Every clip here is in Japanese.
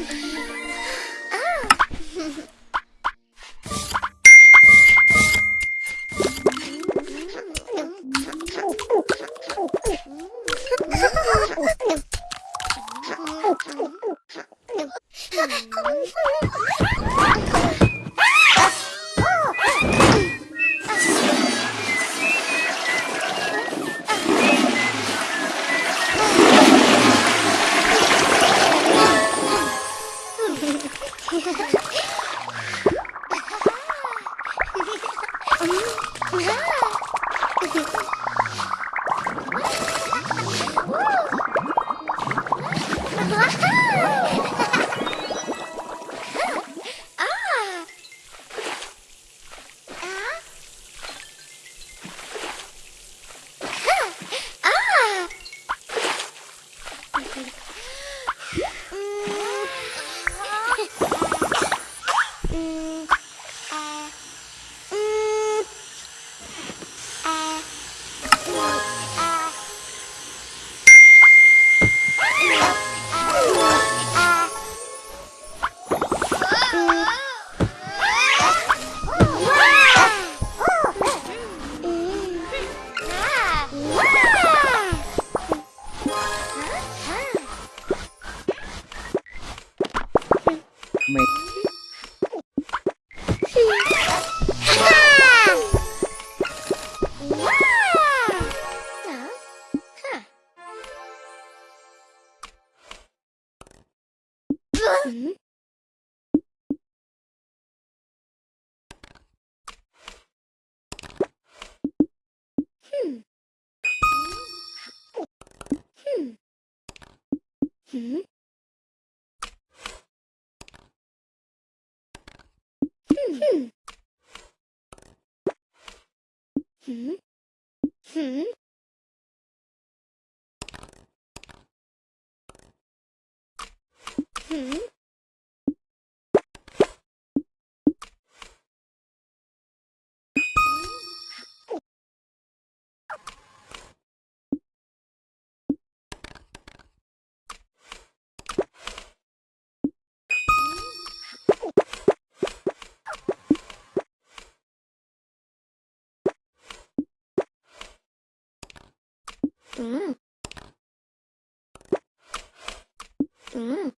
Hmm? Hmm? Hmm? うん。うん。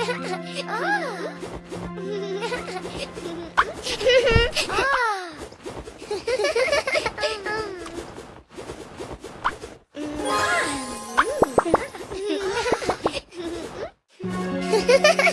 Ha ha ha!